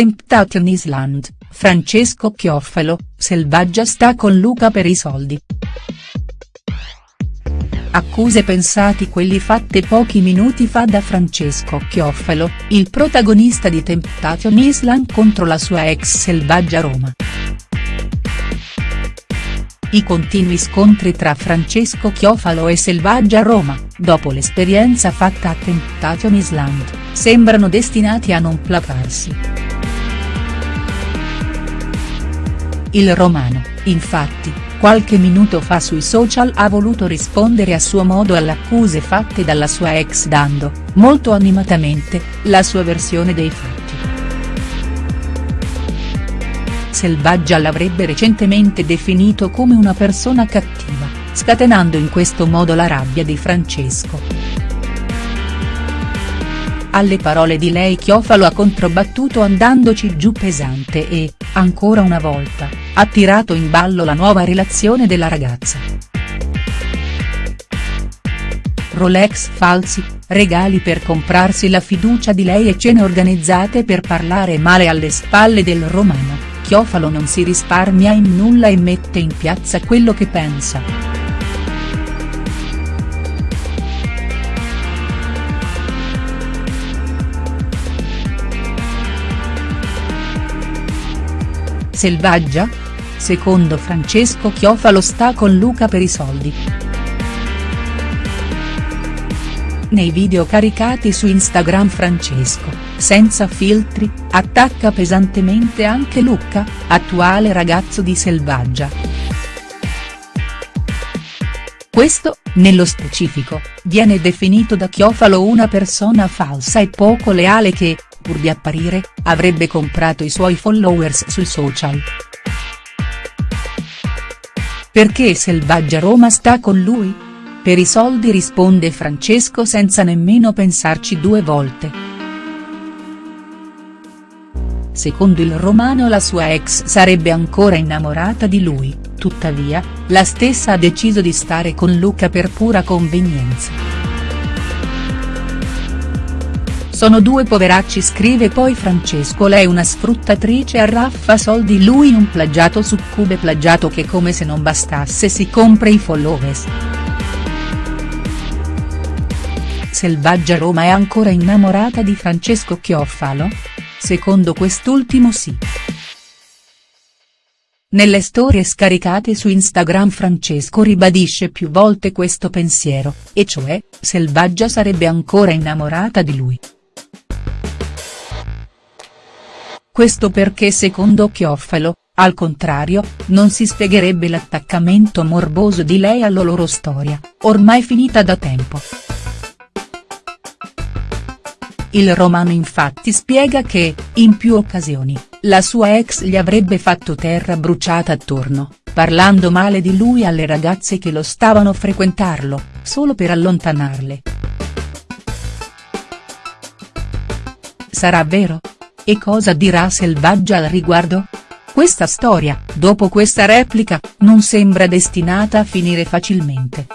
Temptation Island, Francesco Chiofalo, Selvaggia sta con Luca per i soldi. Accuse pensati quelli fatte pochi minuti fa da Francesco Chiofalo, il protagonista di Temptation Island contro la sua ex Selvaggia Roma. I continui scontri tra Francesco Chiofalo e Selvaggia Roma, dopo l'esperienza fatta a Temptation Island, sembrano destinati a non placarsi. Il romano, infatti, qualche minuto fa sui social ha voluto rispondere a suo modo alle accuse fatte dalla sua ex dando, molto animatamente, la sua versione dei fatti. Selvaggia l'avrebbe recentemente definito come una persona cattiva, scatenando in questo modo la rabbia di Francesco. Alle parole di lei Chiofalo ha controbattuto andandoci giù pesante e, ancora una volta, ha tirato in ballo la nuova relazione della ragazza. Rolex falsi, regali per comprarsi la fiducia di lei e cene organizzate per parlare male alle spalle del romano. Chiofalo non si risparmia in nulla e mette in piazza quello che pensa. Selvaggia? Secondo Francesco Chiofalo sta con Luca per i soldi. Nei video caricati su Instagram Francesco, senza filtri, attacca pesantemente anche Luca, attuale ragazzo di Selvaggia. Questo, nello specifico, viene definito da Chiofalo una persona falsa e poco leale che, pur di apparire, avrebbe comprato i suoi followers sui social. Perché Selvaggia Roma sta con lui? Per i soldi risponde Francesco senza nemmeno pensarci due volte. Secondo il romano la sua ex sarebbe ancora innamorata di lui, tuttavia, la stessa ha deciso di stare con Luca per pura convenienza. Sono due poveracci scrive poi Francesco lei una sfruttatrice arraffa soldi lui un plagiato succube plagiato che come se non bastasse si compra i followers. Selvaggia Roma è ancora innamorata di Francesco Chiofalo? Secondo quest'ultimo sì. Nelle storie scaricate su Instagram Francesco ribadisce più volte questo pensiero, e cioè, Selvaggia sarebbe ancora innamorata di lui. Questo perché secondo Chiofalo, al contrario, non si spiegherebbe l'attaccamento morboso di lei alla loro storia, ormai finita da tempo. Il romano infatti spiega che, in più occasioni, la sua ex gli avrebbe fatto terra bruciata attorno, parlando male di lui alle ragazze che lo stavano frequentarlo, solo per allontanarle. Sarà vero? E cosa dirà Selvaggia al riguardo? Questa storia, dopo questa replica, non sembra destinata a finire facilmente.